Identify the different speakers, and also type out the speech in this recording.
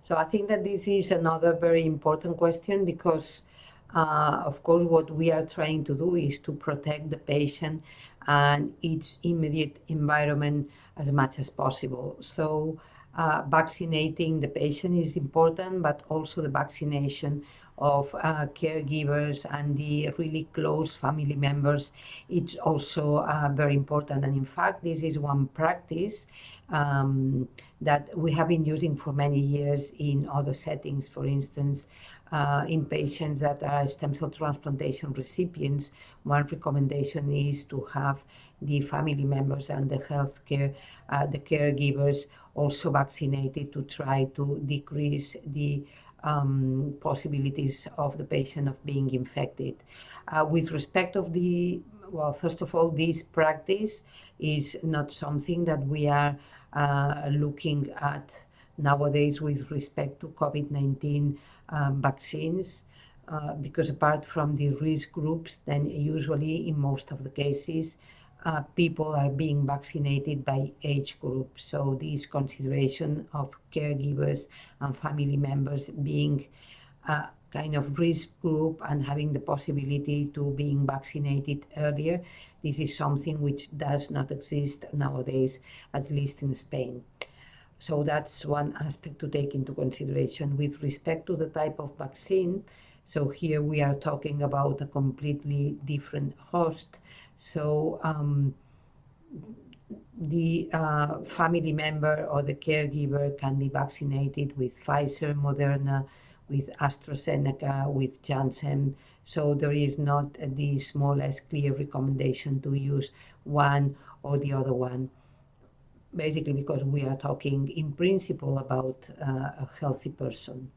Speaker 1: So I think that this is another very important question because, uh, of course, what we are trying to do is to protect the patient and its immediate environment as much as possible. So uh, vaccinating the patient is important, but also the vaccination of uh, caregivers and the really close family members, it's also uh, very important. And in fact, this is one practice um, that we have been using for many years in other settings. For instance, uh, in patients that are stem cell transplantation recipients, one recommendation is to have the family members and the healthcare, uh, the caregivers also vaccinated to try to decrease the um, possibilities of the patient of being infected. Uh, with respect of the, well, first of all, this practice is not something that we are uh, looking at nowadays with respect to COVID-19 um, vaccines. Uh, because apart from the risk groups, then usually in most of the cases, uh, people are being vaccinated by age group. So this consideration of caregivers and family members being a kind of risk group and having the possibility to being vaccinated earlier, this is something which does not exist nowadays, at least in Spain. So that's one aspect to take into consideration. With respect to the type of vaccine, so here we are talking about a completely different host so um, the uh, family member or the caregiver can be vaccinated with Pfizer, Moderna, with AstraZeneca, with Janssen. So there is not the smallest clear recommendation to use one or the other one. Basically because we are talking in principle about uh, a healthy person.